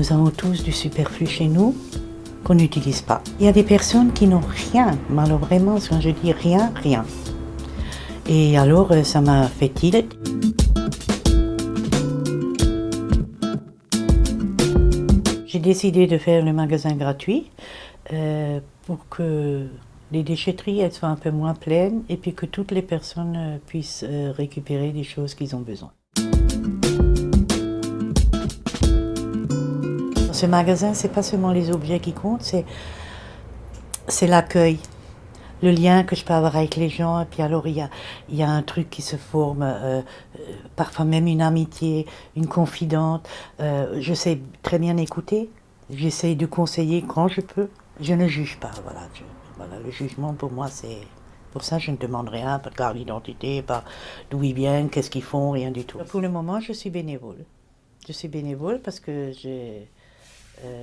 Nous avons tous du superflu chez nous qu'on n'utilise pas. Il y a des personnes qui n'ont rien, vraiment, quand je dis rien, rien. Et alors, euh, ça m'a fait tilt. J'ai décidé de faire le magasin gratuit euh, pour que les déchetteries soient un peu moins pleines et puis que toutes les personnes euh, puissent récupérer des choses qu'ils ont besoin. Ce magasin, c'est pas seulement les objets qui comptent, c'est l'accueil le lien que je peux avoir avec les gens. Et puis alors, il y a, il y a un truc qui se forme, euh, euh, parfois même une amitié, une confidente. Euh, je sais très bien écouter. J'essaye de conseiller quand je peux. Je ne juge pas. Voilà, voilà le jugement pour moi, c'est. Pour ça, je ne demande rien, de carte d'identité, pas d'où ils viennent, qu'est-ce qu'ils font, rien du tout. Pour le moment, je suis bénévole. Je suis bénévole parce que j'ai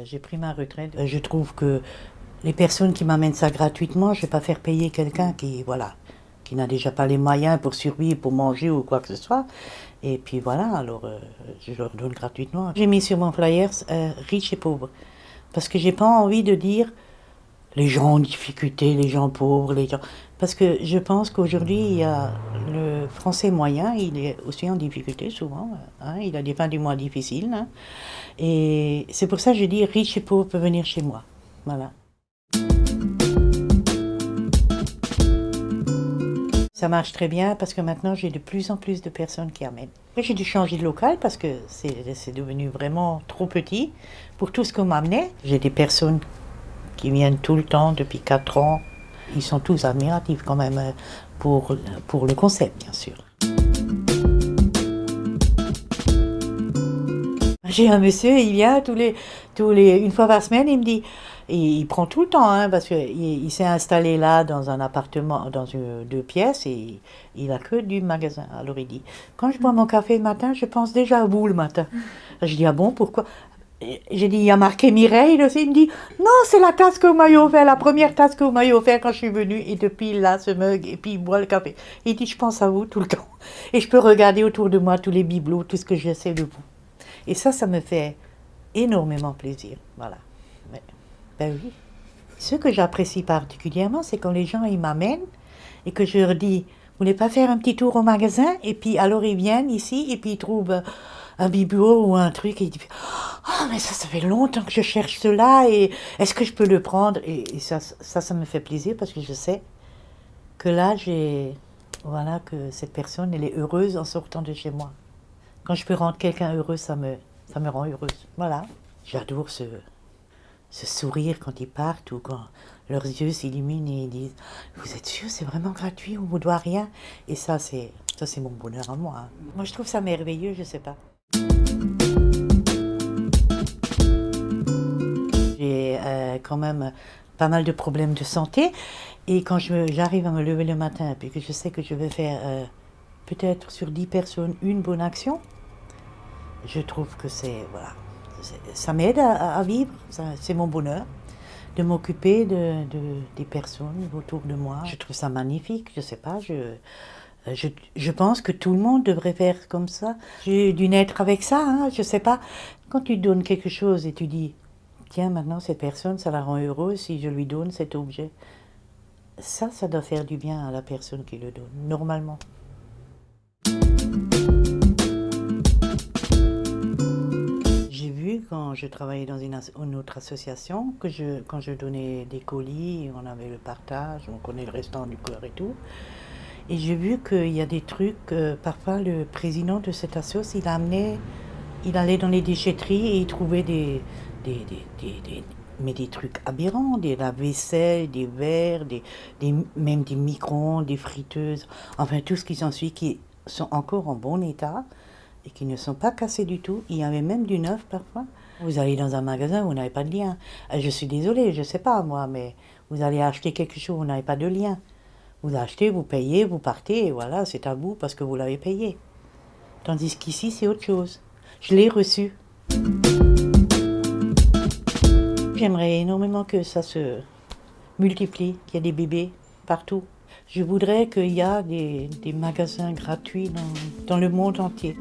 j'ai pris ma retraite. Je trouve que les personnes qui m'amènent ça gratuitement, je ne vais pas faire payer quelqu'un qui, voilà, qui n'a déjà pas les moyens pour survivre, pour manger ou quoi que ce soit. Et puis voilà, alors euh, je leur donne gratuitement. J'ai mis sur mon flyer euh, riches et pauvres. Parce que j'ai pas envie de dire les gens en difficulté, les gens pauvres, les gens. Parce que je pense qu'aujourd'hui, il y a le français moyen, il est aussi en difficulté souvent. Hein, il a des fins du mois difficiles. Hein. et c'est pour ça que je dis riches et pauvres peuvent venir chez moi. Voilà. Ça marche très bien parce que maintenant j'ai de plus en plus de personnes qui amènent. J'ai dû changer de local parce que c'est devenu vraiment trop petit pour tout ce qu'on m'amenait. J'ai des personnes qui viennent tout le temps depuis 4 ans. Ils sont tous admiratifs quand même euh, pour, pour le concept, bien sûr. J'ai un monsieur, il vient tous les, tous les, une fois par semaine, il me dit, il prend tout le temps, hein, parce qu'il il, s'est installé là dans un appartement, dans une, deux pièces, et il a que du magasin. Alors il dit, quand je bois mon café le matin, je pense déjà à vous le matin. Je dis, ah bon, pourquoi? J'ai dit, il y a marqué Mireille aussi. Il me dit, non, c'est la tasse que vous m'avez la première tasse que vous m'avez offert quand je suis venue. Et depuis là, ce mug, et puis il boit le café. Il dit, je pense à vous tout le temps. Et je peux regarder autour de moi tous les bibelots, tout ce que j'essaie de vous. Et ça, ça me fait énormément plaisir. Voilà. ben oui. Ce que j'apprécie particulièrement, c'est quand les gens ils m'amènent et que je leur dis, voulez pas faire un petit tour au magasin? Et puis alors ils viennent ici et puis ils trouvent un bibelot ou un truc et ils disent, oh mais ça, ça fait longtemps que je cherche cela et est-ce que je peux le prendre Et, ça, ça, ça me fait plaisir parce que je sais que là, j'ai, voilà, que cette personne, elle est heureuse en sortant de chez moi. Quand je peux rendre quelqu'un heureux, ça me, ça me rend heureuse. Voilà. J'adore ce, ce sourire quand ils partent ou quand leurs yeux s'illuminent et ils disent Vous êtes sûr, c'est vraiment gratuit, on ne vous doit rien? Et ça, c'est ça c'est mon bonheur à moi. Hein. Moi, je trouve ça merveilleux, je ne sais pas. J'ai euh, quand même pas mal de problèmes de santé et quand j'arrive à me lever le matin et que je sais que je vais faire euh, peut-être sur 10 personnes une bonne action, je trouve que c'est, voilà, ça m'aide à, vivre, c'est mon bonheur de m'occuper de, des personnes autour de moi. Je trouve ça magnifique, je sais pas, je, je, je, pense que tout le monde devrait faire comme ça. J'ai dû naître avec ça, hein, je sais pas. Quand tu donnes quelque chose et tu dis, tiens, maintenant cette personne, ça la rend heureuse si je lui donne cet objet. Ça, ça doit faire du bien à la personne qui le donne, normalement. Quand je travaillais dans une, autre association, que je, quand je donnais des colis, on avait le partage, on connaît le restaurant du cœur et tout. Et j'ai vu qu'il y a des trucs, euh, parfois le président de cette association, il amenait, il allait dans les déchetteries et il trouvait des, des, des, mais des trucs aberrants, des lave-vaisselle, des verres, des, des, même des micro des friteuses, enfin tout ce qui s'ensuit qui sont encore en bon état et qui ne sont pas cassés du tout. Il y avait même du neuf parfois. Vous allez dans un magasin, vous n'avez pas de lien. Euh, je suis désolée, je ne sais pas moi, mais vous allez acheter quelque chose, vous n'avez pas de lien. Vous achetez, vous payez, vous partez, voilà, c'est à vous parce que vous l'avez payé. Tandis qu'ici, c'est autre chose. Je l'ai reçu. J'aimerais énormément que ça se multiplie, qu'il y ait des bébés partout. Je voudrais qu'il y ait des, magasins gratuits dans, le monde entier.